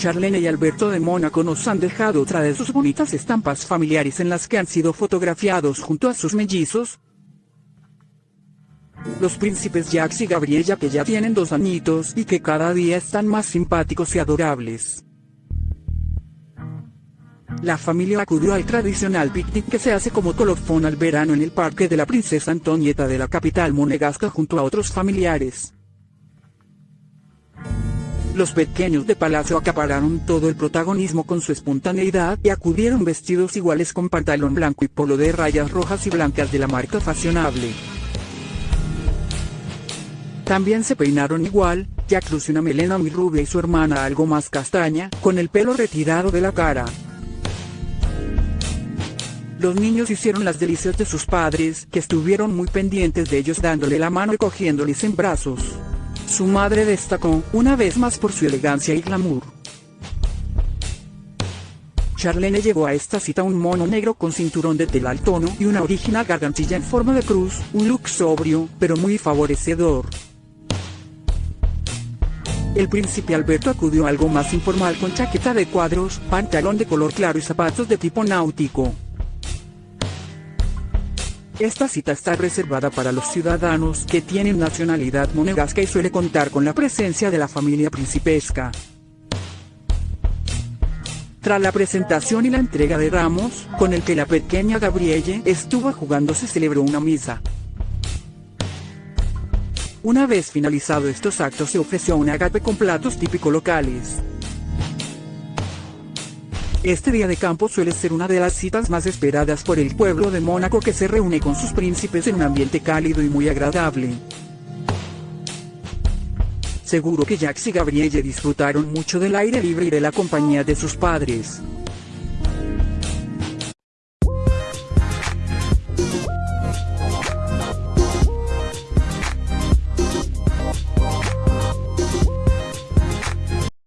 Charlene y Alberto de Mónaco nos han dejado otra de sus bonitas estampas familiares en las que han sido fotografiados junto a sus mellizos. Los príncipes Jax y Gabriella que ya tienen dos añitos y que cada día están más simpáticos y adorables. La familia acudió al tradicional picnic que se hace como colofón al verano en el parque de la princesa Antonieta de la capital monegasca junto a otros familiares. Los pequeños de Palacio acapararon todo el protagonismo con su espontaneidad y acudieron vestidos iguales con pantalón blanco y polo de rayas rojas y blancas de la marca fashionable. También se peinaron igual, ya luce una melena muy rubia y su hermana algo más castaña, con el pelo retirado de la cara. Los niños hicieron las delicias de sus padres, que estuvieron muy pendientes de ellos dándole la mano y cogiéndoles en brazos. Su madre destacó, una vez más por su elegancia y glamour. Charlene llevó a esta cita un mono negro con cinturón de tela al tono y una original gargantilla en forma de cruz, un look sobrio, pero muy favorecedor. El príncipe Alberto acudió algo más informal con chaqueta de cuadros, pantalón de color claro y zapatos de tipo náutico. Esta cita está reservada para los ciudadanos que tienen nacionalidad monegasca y suele contar con la presencia de la familia principesca. Tras la presentación y la entrega de ramos, con el que la pequeña Gabrielle estuvo jugando se celebró una misa. Una vez finalizado estos actos se ofreció un agape con platos típicos locales. Este día de campo suele ser una de las citas más esperadas por el pueblo de Mónaco que se reúne con sus príncipes en un ambiente cálido y muy agradable. Seguro que Jax y Gabrielle disfrutaron mucho del aire libre y de la compañía de sus padres.